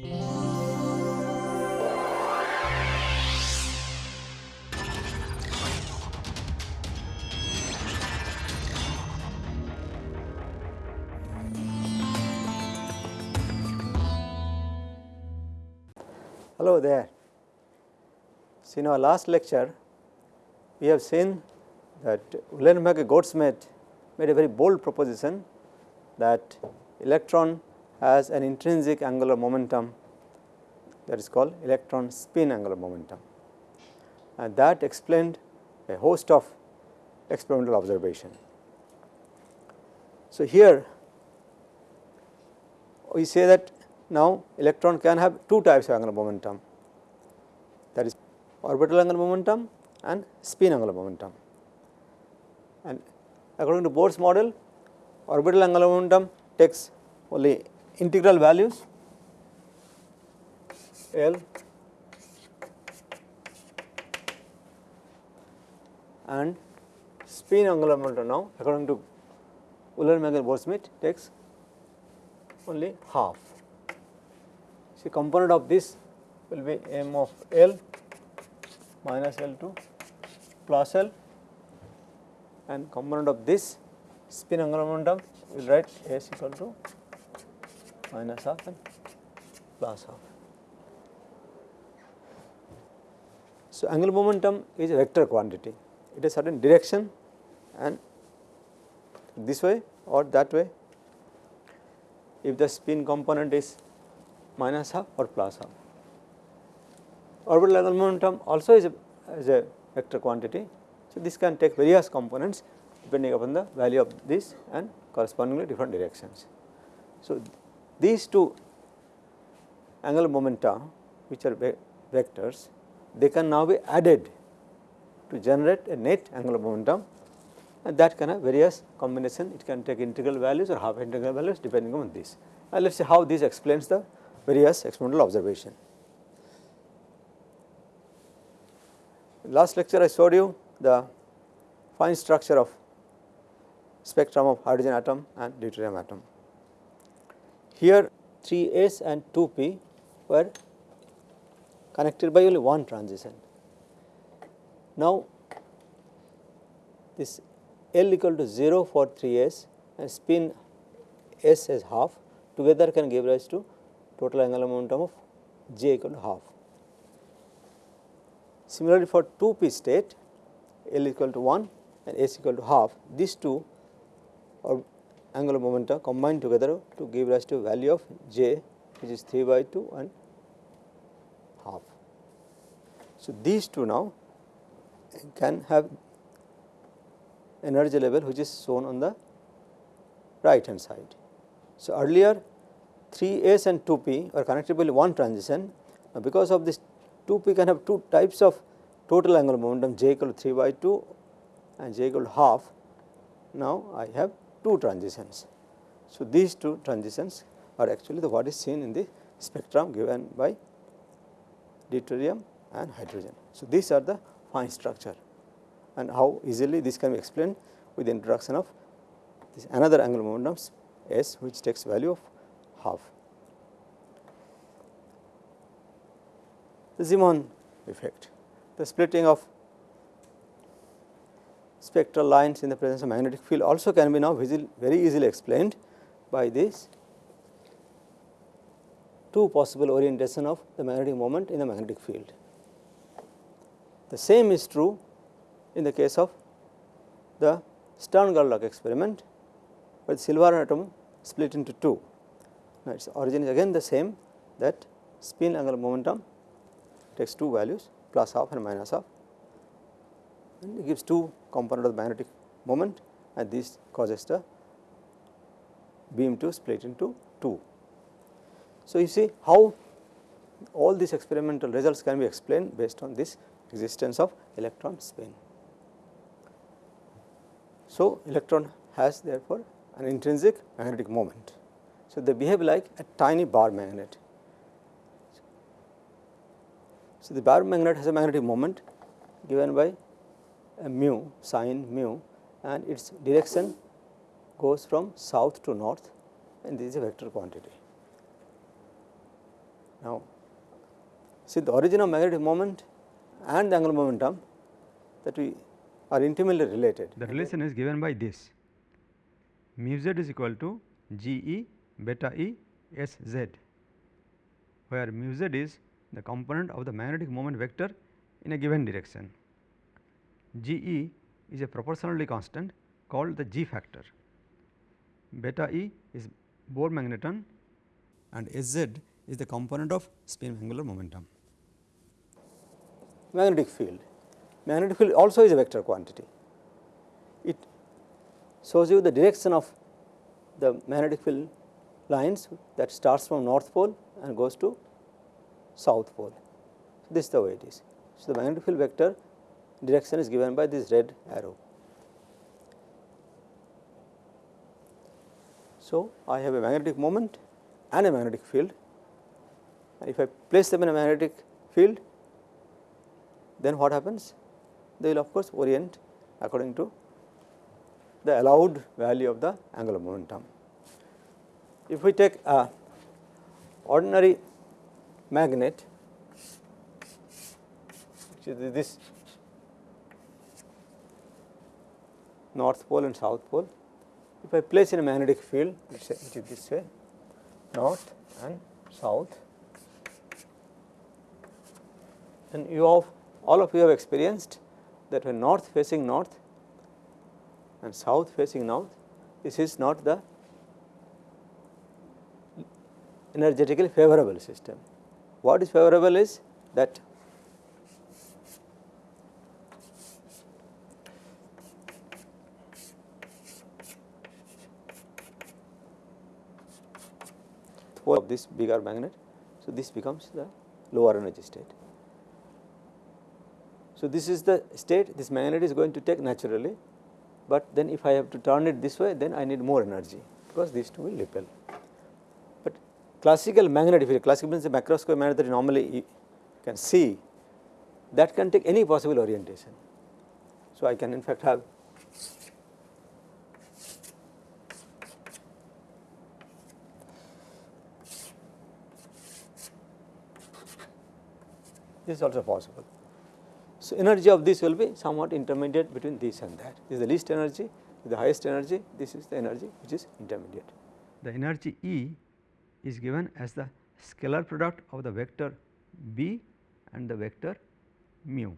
Hello there. So, in our last lecture, we have seen that Uhlenbeck Goudsmit made a very bold proposition that electron has an intrinsic angular momentum that is called electron spin angular momentum and that explained a host of experimental observation. So, here we say that now electron can have two types of angular momentum that is orbital angular momentum and spin angular momentum. And according to Bohr's model orbital angular momentum takes only integral values L and spin angular momentum now according to Uhlenbeck Goudsmit takes only half. See component of this will be m of L minus L2 plus L and component of this spin angular momentum we will write S equal to minus half and plus half. So, angular momentum is a vector quantity, it has certain direction and this way or that way if the spin component is minus half or plus half. Orbital angular momentum also is a, is a vector quantity. So, this can take various components depending upon the value of this and correspondingly different directions. So, these two angular momenta which are ve vectors they can now be added to generate a net angular momentum and that can have various combination it can take integral values or half integral values depending on this. And let us see how this explains the various experimental observation. Last lecture I showed you the fine structure of spectrum of hydrogen atom and deuterium atom. Here 3s and 2p were connected by only one transition. Now, this L equal to 0 for 3s and spin s as half together can give rise to total angular momentum of j equal to half. Similarly, for 2p state L equal to 1 and s equal to half these two are angular momenta combined together to give rise to value of j which is 3 by 2 and half. So, these two now can have energy level which is shown on the right hand side. So, earlier 3s and 2p are connected by one transition. Now, because of this 2p can have two types of total angular momentum j equal to 3 by 2 and j equal to half. Now, I have two transitions. So, these two transitions are actually the what is seen in the spectrum given by deuterium and hydrogen. So, these are the fine structure and how easily this can be explained with the introduction of this another angular momentum s which takes value of half. The Zeeman effect, the splitting of spectral lines in the presence of magnetic field also can be now very easily explained by this two possible orientation of the magnetic moment in the magnetic field. The same is true in the case of the Stern-Gerlach experiment, where the silver atom split into two. Now, its origin is again the same that spin angular momentum takes two values plus half and minus half and it gives two component of the magnetic moment and this causes the beam to split into two. So, you see how all these experimental results can be explained based on this existence of electron spin. So, electron has therefore an intrinsic magnetic moment. So, they behave like a tiny bar magnet. So, the bar magnet has a magnetic moment given by Uh, mu sin mu and its direction goes from south to north and this is a vector quantity. Now, see the origin of magnetic moment and the angular momentum that we are intimately related. The relation is given by this mu z is equal to G E beta E S Z, where mu z is the component of the magnetic moment vector in a given direction. G E is a proportionality constant called the G factor. Beta E is Bohr magneton and S z is the component of spin angular momentum. Magnetic field, magnetic field also is a vector quantity. It shows you the direction of the magnetic field lines that starts from north pole and goes to south pole. This is the way it is. So, the magnetic field vector direction is given by this red arrow. So, I have a magnetic moment and a magnetic field and if I place them in a magnetic field then what happens? They will of course orient according to the allowed value of the angular momentum. If we take a ordinary magnet which is this north pole and south pole, if I place in a magnetic field which is this way north and south and you have all of you have experienced that when north facing north and south facing north this is not the energetically favorable system. What is favorable is that of this bigger magnet. So, this becomes the lower energy state. So, this is the state this magnet is going to take naturally, but then if I have to turn it this way then I need more energy because these two will repel But classical magnet if you classical means the macroscopic magnet that you normally can see that can take any possible orientation. So, I can in fact have this is also possible. So, energy of this will be somewhat intermediate between this and that. This is the least energy, the highest energy, this is the energy which is intermediate. The energy E is given as the scalar product of the vector b and the vector mu.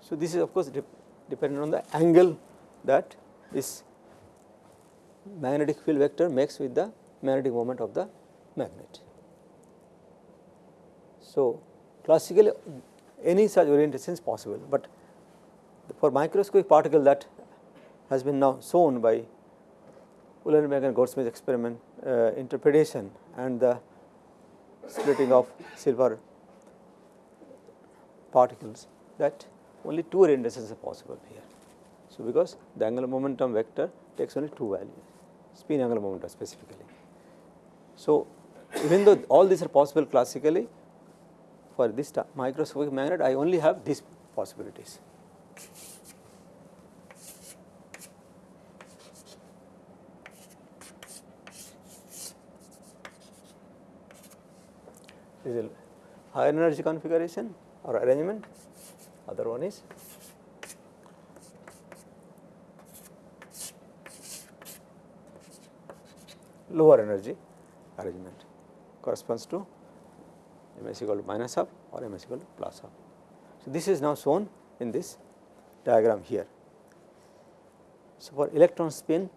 So, this is of course dependent on the angle that this magnetic field vector makes with the magnetic moment of the magnet. So, classically any such orientation is possible, but for microscopic particle that has been now shown by Uhlenbeck and Goudsmit experiment uh, interpretation and the splitting of silver particles that only two orientations are possible here. So, because the angular momentum vector takes only two values spin angular momentum specifically. So, even though all these are possible classically for this microscopic magnet I only have these possibilities. This is a higher energy configuration or arrangement, other one is lower energy arrangement corresponds to ms equal to minus half or ms equal to plus half. So, this is now shown in this diagram here. So, for electron spin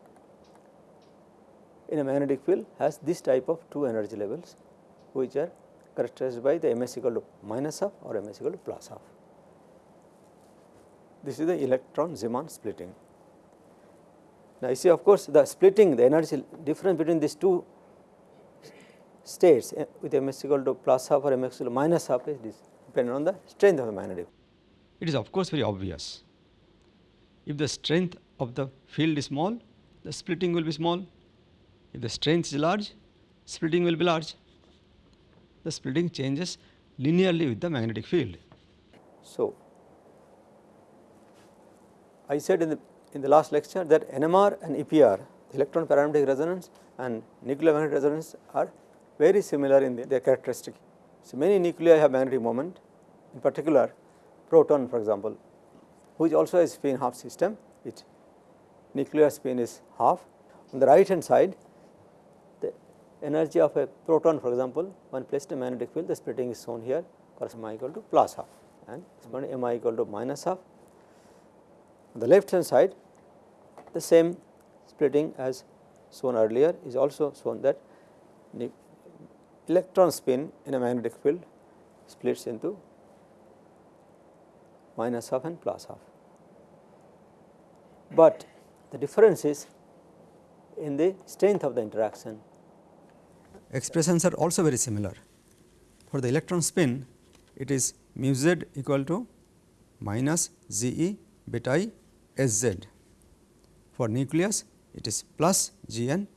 in a magnetic field has this type of two energy levels which are characterized by the ms equal to minus half or ms equal to plus half. This is the electron Zeeman splitting. Now, you see of course, the splitting the energy difference between these two states eh, with ms equal to plus half or ms equal to minus half is this dependent on the strength of the magnetic. It is of course very obvious. If the strength of the field is small, the splitting will be small. If the strength is large, splitting will be large. The splitting changes linearly with the magnetic field. So, I said in the in the last lecture that NMR and EPR electron paramagnetic resonance and nuclear magnetic resonance are very similar in the, their characteristic. So, many nuclei have magnetic moment in particular proton for example, which also has spin half system its nuclear spin is half. On the right hand side the energy of a proton for example, when placed in magnetic field the splitting is shown here corresponding equal to plus half and m i equal to minus half. On the left hand side the same splitting as shown earlier is also shown that electron spin in a magnetic field splits into minus half and plus half. But the difference is in the strength of the interaction. Expressions are also very similar. For the electron spin, it is mu z equal to minus z e beta i s z. For nucleus, it is plus g n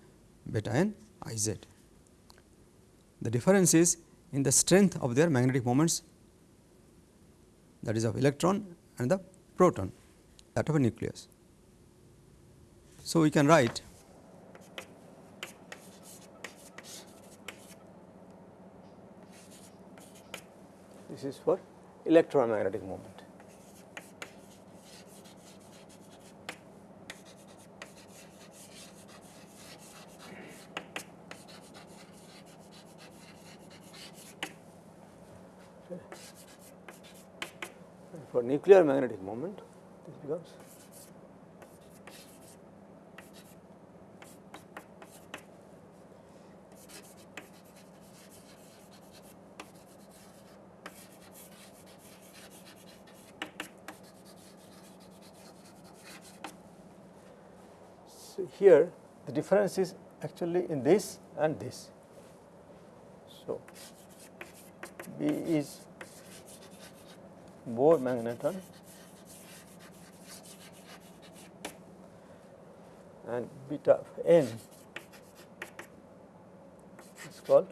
beta n i z. The difference is in the strength of their magnetic moments that is of electron and the proton that of a nucleus. So, we can write this is for electromagnetic moment. for nuclear magnetic moment this becomes So, here the difference is actually in this and this. So, B is Bohr magneton and beta n is called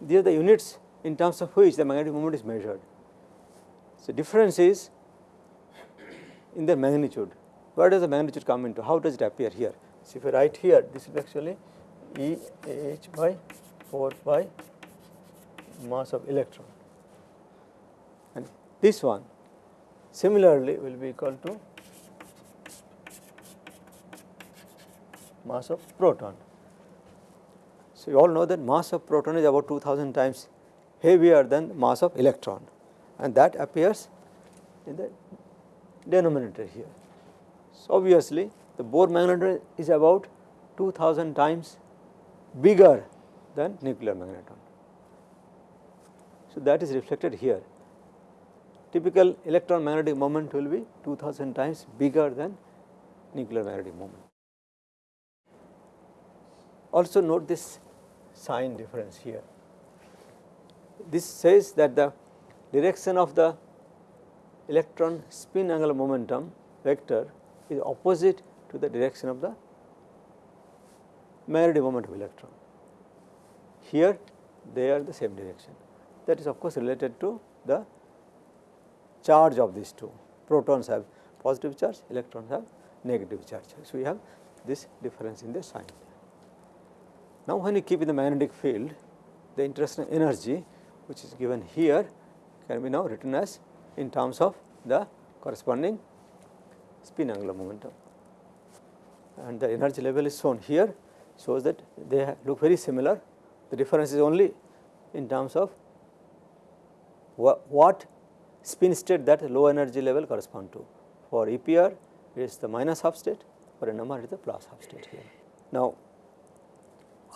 these are the units in terms of which the magnetic moment is measured. So, difference is in their magnitude. Where does the magnitude come into? How does it appear here? So, if I write here, this is actually E H by 4 pi mass of electron and this one similarly will be equal to mass of proton. So, you all know that mass of proton is about 2000 times heavier than mass of electron and that appears in the denominator here. So, obviously, the Bohr magneton is about 2000 times bigger than nuclear magneton. So, that is reflected here. Typical electron magnetic moment will be 2000 times bigger than nuclear magnetic moment. Also note this sign difference here. This says that the direction of the electron spin angular momentum vector is opposite to the direction of the magnetic moment of electron. Here they are the same direction that is of course related to the charge of these two protons have positive charge electrons have negative charge. So, we have this difference in the sign. Now, when you keep in the magnetic field the interstellar energy which is given here can be now written as in terms of the corresponding spin angular momentum and the energy level is shown here shows that they look very similar. The difference is only in terms of what spin state that low energy level correspond to. For EPR it is the minus half state, for NMR it is the plus half state here. Now,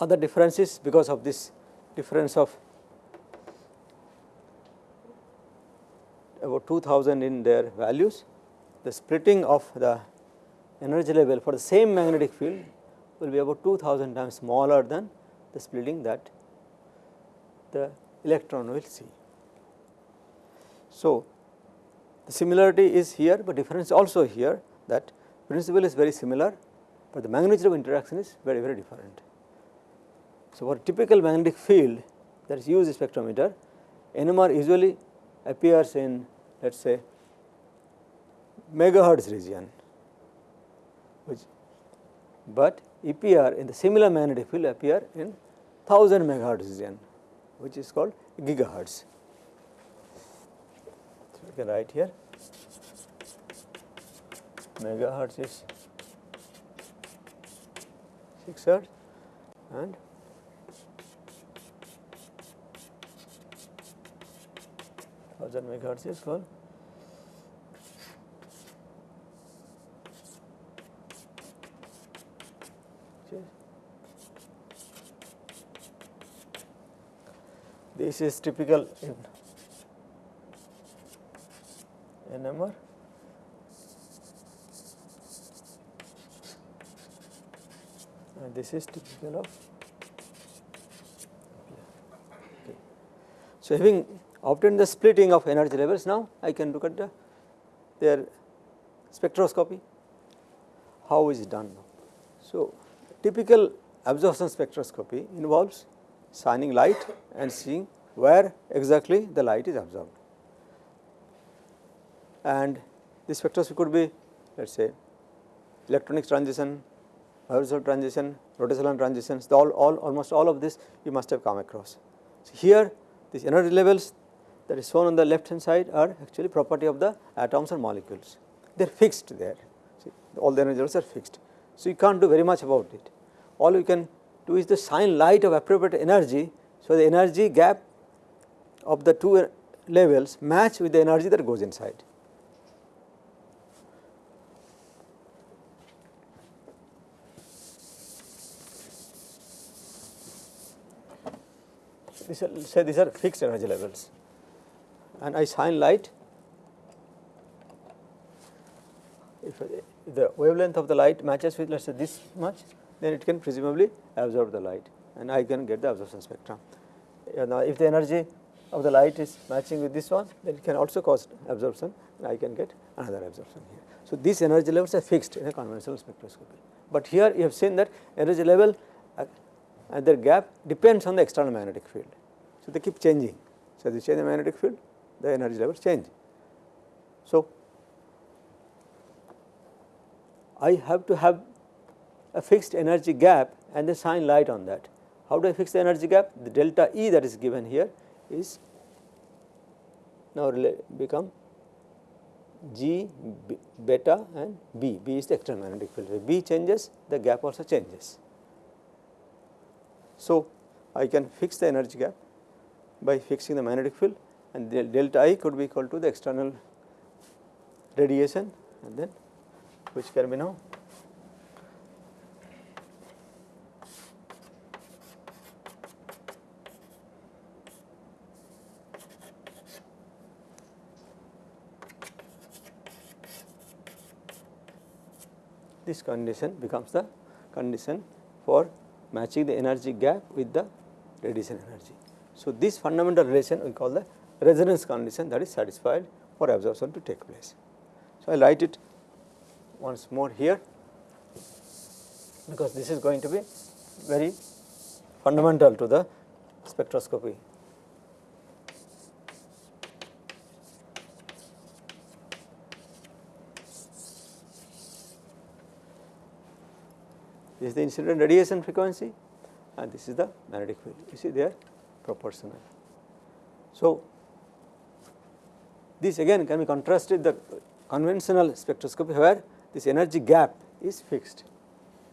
other differences because of this difference of about 2000 in their values, the splitting of the energy level for the same magnetic field will be about 2000 times smaller than the splitting that the electron will see. So, the similarity is here, but difference also here that principle is very similar, but the magnitude of interaction is very very different. So, for typical magnetic field that is use spectrometer, NMR usually appears in let us say megahertz region which but EPR in the similar magnetic will appear in 1000 megahertz region which is called gigahertz. So, we can write here megahertz is 6 hertz and thousand megahertz is called this is typical in NMR and this is typical of okay. So, having obtained the splitting of energy levels now I can look at the their spectroscopy how is it done now. So, typical absorption spectroscopy involves shining light and seeing where exactly the light is absorbed. And this spectroscopy could be let us say electronic transition, Hausdorff transition, rotational transitions, all, all almost all of this you must have come across. So, here these energy levels that is shown on the left hand side are actually property of the atoms or molecules. They are fixed there, See, all the energy levels are fixed. So, you can't do very much about it. All you can do is the shine light of appropriate energy. So, the energy gap of the two levels match with the energy that goes inside. These are, say these are fixed energy levels and I shine light if the wavelength of the light matches with let us say this much then it can presumably absorb the light and I can get the absorption spectrum. Now, if the energy of the light is matching with this one then it can also cause absorption and I can get another absorption here. So, these energy levels are fixed in a conventional spectroscopy, but here you have seen that energy level uh, and their gap depends on the external magnetic field. So, they keep changing. So, as you change the magnetic field the energy levels change. So, I have to have a fixed energy gap and then shine light on that. How do I fix the energy gap? The delta E that is given here is now become G beta and B. B is the external magnetic field. If B changes, the gap also changes. So, I can fix the energy gap by fixing the magnetic field and the delta I could be equal to the external radiation and then which can be now this condition becomes the condition for matching the energy gap with the radiation energy. So, this fundamental relation we call the resonance condition that is satisfied for absorption to take place. So, I write it once more here because this is going to be very fundamental to the spectroscopy. This is the incident radiation frequency and this is the magnetic field. You see they are proportional. So, this again can be contrasted the conventional spectroscopy where this energy gap is fixed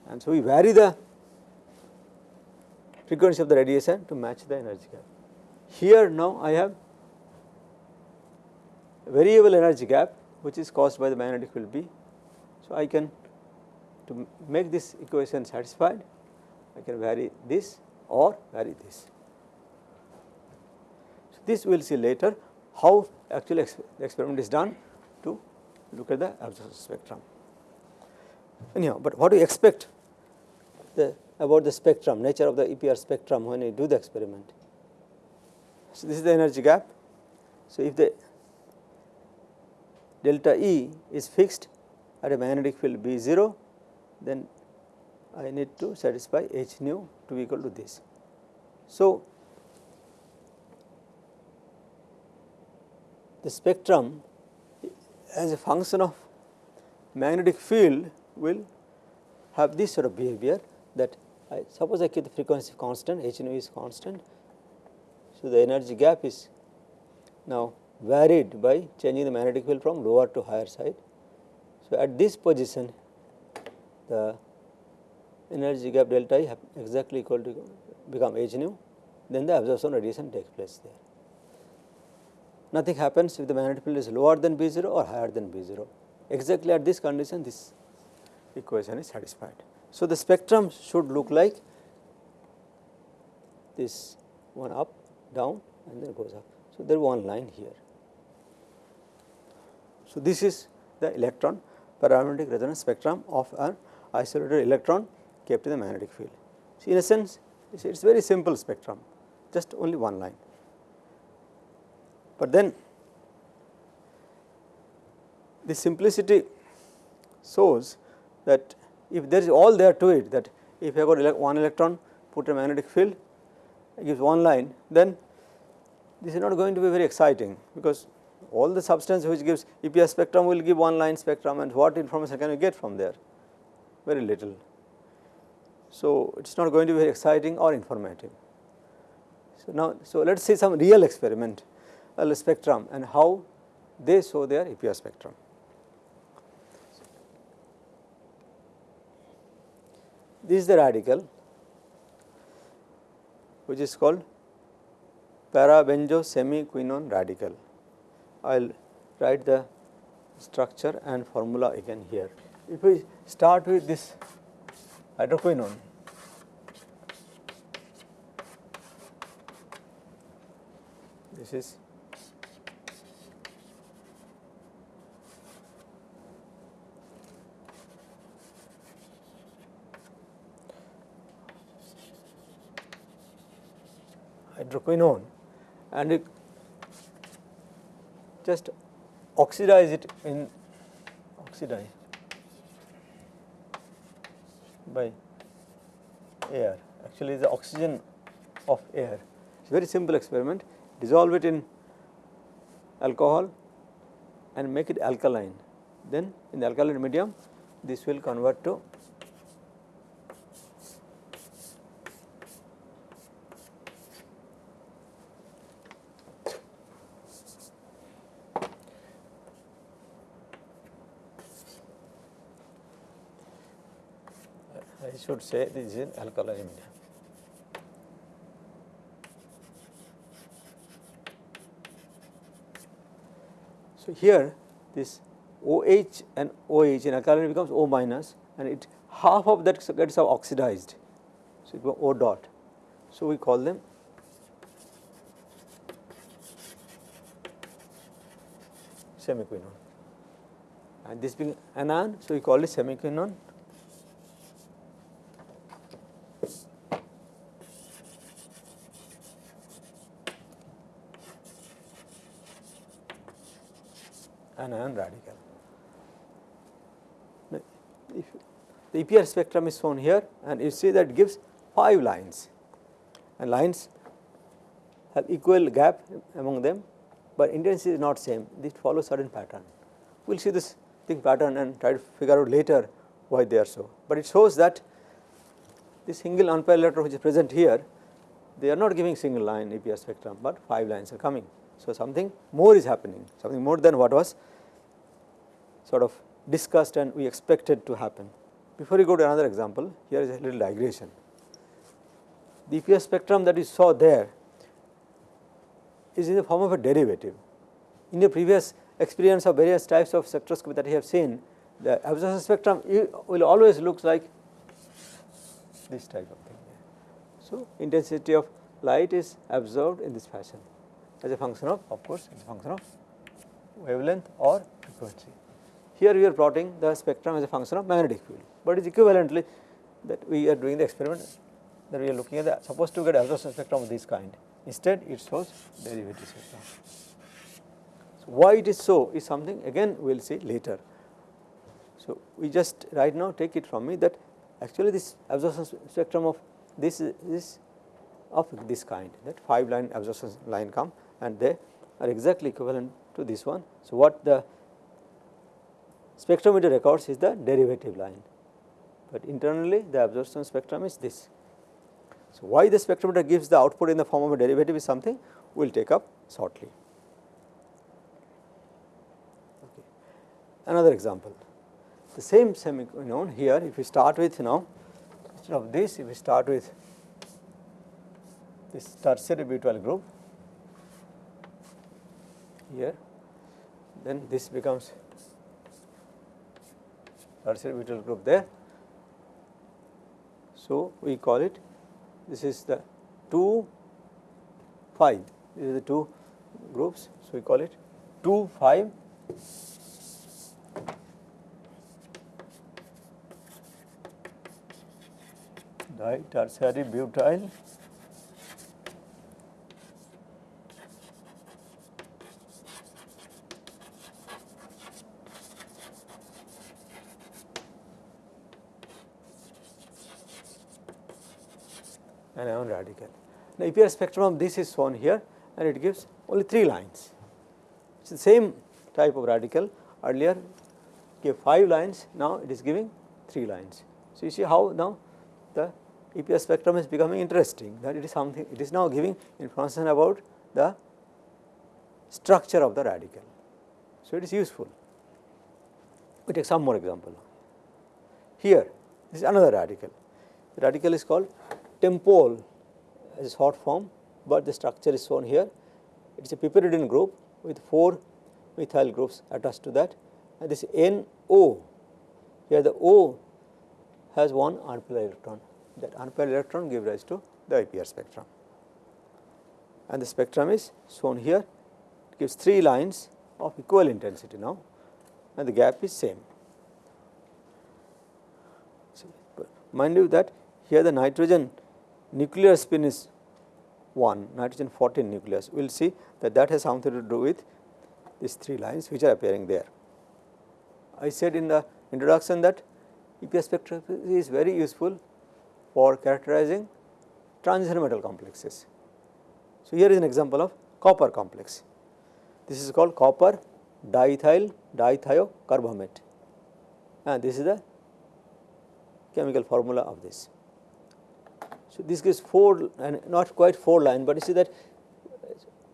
and so we vary the frequency of the radiation to match the energy gap. Here now I have variable energy gap which is caused by the magnetic field B. So, I can to make this equation satisfied I can vary this or vary this. So, this we will see later how actually the experiment is done to look at the absorption spectrum. Anyhow, but what do you expect the, about the spectrum, nature of the EPR spectrum when you do the experiment? So, this is the energy gap. So, if the delta E is fixed at a magnetic field B 0, then I need to satisfy h nu to be equal to this. So, the spectrum as a function of magnetic field will have this sort of behavior that I suppose I keep the frequency constant h nu is constant. So, the energy gap is now varied by changing the magnetic field from lower to higher side. So, at this position the energy gap delta I exactly equal to become h nu then the absorption radiation takes place there. Nothing happens if the magnetic field is lower than B 0 or higher than B 0 exactly at this condition this equation is satisfied. So, the spectrum should look like this one up down and then goes up. So, there is one line here. So, this is the electron paramagnetic resonance spectrum of an isolated electron kept in the magnetic field. So, in a sense it is very simple spectrum just only one line. But then the simplicity shows that if there is all there to it that if I got one electron put a magnetic field gives one line then this is not going to be very exciting because all the substance which gives EPR spectrum will give one line spectrum and what information can you get from there very little. So, it is not going to be very exciting or informative. So, now so let us see some real experiment uh, a spectrum and how they show their EPR spectrum. This is the radical which is called parabenzo semiquinone radical. I will write the structure and formula again here. If we start with this hydroquinone, this is hydroquinone and it just oxidize it in oxidize by air. Actually is the oxygen of air. It is very simple experiment. Dissolve it in alcohol and make it alkaline. Then in the alkaline medium this will convert to should say this is alkali medium. So, here this OH and OH in alkaline becomes O minus and it half of that gets oxidized. So, it O dot. So, we call them semiquinone and this being anion. So, we call it semiquinone anion radical. If the EPR spectrum is shown here and you see that gives 5 lines and lines have equal gap among them, but intensity is not same this follows certain pattern. We will see this thing pattern and try to figure out later why they are so, but it shows that this single unpaired electron which is present here they are not giving single line EPR spectrum, but 5 lines are coming. So, something more is happening something more than what was sort of discussed and we expected to happen. Before we go to another example, here is a little digression. The EPR spectrum that we saw there is in the form of a derivative. In the previous experience of various types of spectroscopy that we have seen, the absorption spectrum will always look like this type of thing. So, intensity of light is absorbed in this fashion as a function of of course, as a function of wavelength or frequency. Here we are plotting the spectrum as a function of magnetic field, but it is equivalently that we are doing the experiment that we are looking at the supposed to get absorption spectrum of this kind. Instead, it shows derivative spectrum. So, why it is so is something again we will see later. So, we just right now take it from me that actually this absorption spectrum of this is of this kind that 5 line absorption line come and they are exactly equivalent to this one. So, what the spectrometer records is the derivative line, but internally the absorption spectrum is this. So, why the spectrometer gives the output in the form of a derivative is something we will take up shortly. Okay. Another example, the same semiquinone here if we start with you know instead of this if we start with this tertiary butyl group here then this becomes tertiary butyl group there. So, we call it this is the 2 5 these are the two groups. So, we call it 2 5 tertiary butyl anion radical. The EPR spectrum of this is shown here and it gives only 3 lines. It is the same type of radical earlier gave 5 lines, now it is giving 3 lines. So, you see how now the EPR spectrum is becoming interesting that it is something it is now giving information about the structure of the radical. So, it is useful. We take some more example. Here this is another radical. The radical is called Tempol is short form, but the structure is shown here. It is a piperidine group with 4 methyl groups attached to that and this NO here the O has one unpaired electron that unpaired electron give rise to the EPR spectrum. And the spectrum is shown here it gives 3 lines of equal intensity now and the gap is same. So, mind you that here the nitrogen nuclear spin is 1 nitrogen 14 nucleus we will see that that has something to do with these 3 lines which are appearing there. I said in the introduction that EPR spectroscopy is very useful for characterizing transition metal complexes. So, here is an example of copper complex. This is called copper diethyl dithiocarbamate and this is the chemical formula of this. This gives 4 and not quite 4 line, but you see that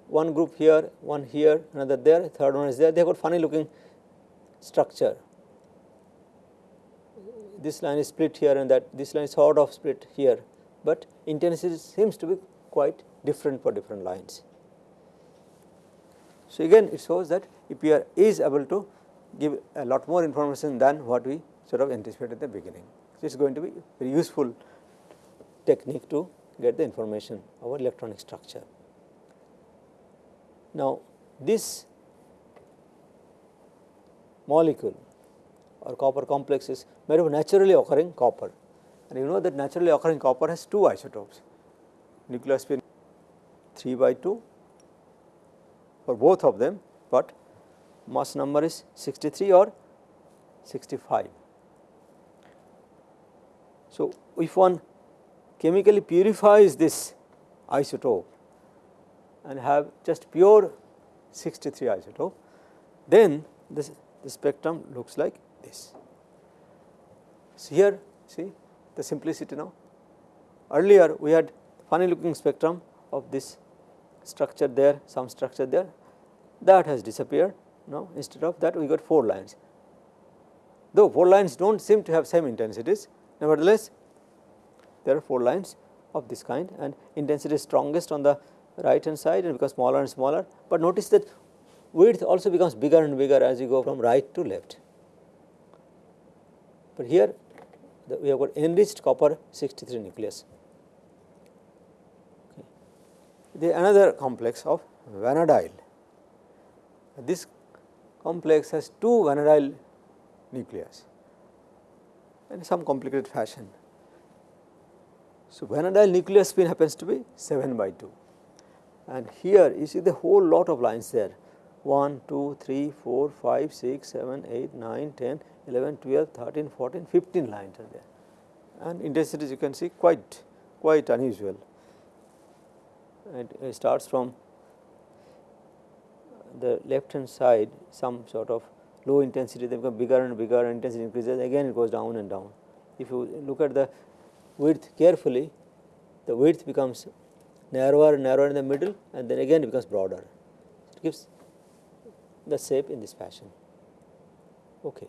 one group here, one here, another there, third one is there, they have got funny looking structure. This line is split here and that, this line is sort of split here, but intensity seems to be quite different for different lines. So, again it shows that EPR is able to give a lot more information than what we sort of anticipated at the beginning. So, it is going to be very useful technique to get the information about electronic structure. Now, this molecule or copper complex is made of naturally occurring copper and you know that naturally occurring copper has two isotopes nuclear spin 3 by 2 for both of them, but mass number is 63 or 65. So, if one chemically purifies this isotope and have just pure 63 isotope, then this the spectrum looks like this. So, here see the simplicity now. Earlier we had funny looking spectrum of this structure there, some structure there that has disappeared now instead of that we got 4 lines. Though 4 lines do not seem to have same intensities nevertheless there are 4 lines of this kind and intensity is strongest on the right hand side and becomes smaller and smaller, but notice that width also becomes bigger and bigger as you go from right to left. But here the, we have got enriched copper 63 nucleus. Okay. The another complex of vanadyl. This complex has two vanadyl nucleus in some complicated fashion. So, vanadyl nuclear spin happens to be 7 by 2 and here you see the whole lot of lines there 1, 2, 3, 4, 5, 6, 7, 8, 9, 10, 11, 12, 13, 14, 15 lines are there and intensities you can see quite quite unusual. It, it starts from the left hand side some sort of low intensity they become bigger and bigger and intensity increases again it goes down and down. If you look at the width carefully the width becomes narrower and narrower in the middle and then again it becomes broader. It gives the shape in this fashion. Okay.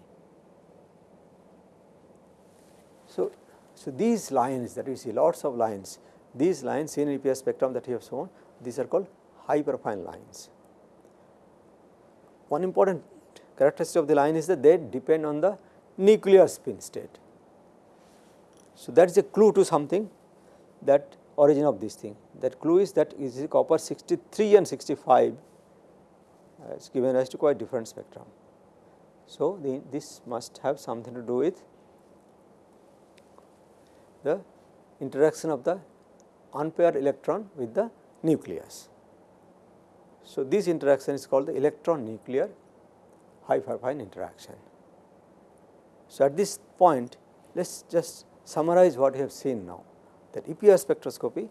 So, so these lines that we see lots of lines, these lines in EPR spectrum that we have shown, these are called hyperfine lines. One important characteristic of the line is that they depend on the nuclear spin state. So, that is a clue to something that origin of this thing. That clue is that is copper 63 and 65 uh, is given rise to quite different spectrum. So, the, this must have something to do with the interaction of the unpaired electron with the nucleus. So, this interaction is called the electron nuclear hyperfine interaction. So, at this point let us just summarize what we have seen now that EPR spectroscopy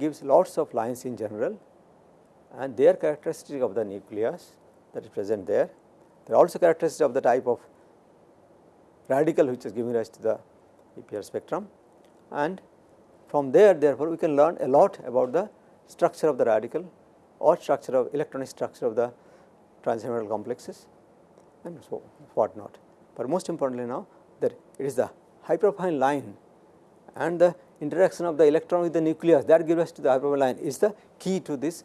gives lots of lines in general and they are characteristic of the nucleus that is present there. They are also characteristic of the type of radical which is giving rise to the EPR spectrum and from there therefore, we can learn a lot about the structure of the radical or structure of electronic structure of the transition complexes and so what not. But most importantly now that it is the hyperfine line and the interaction of the electron with the nucleus that gives us to the hyperfine line is the key to this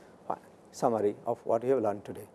summary of what we have learned today.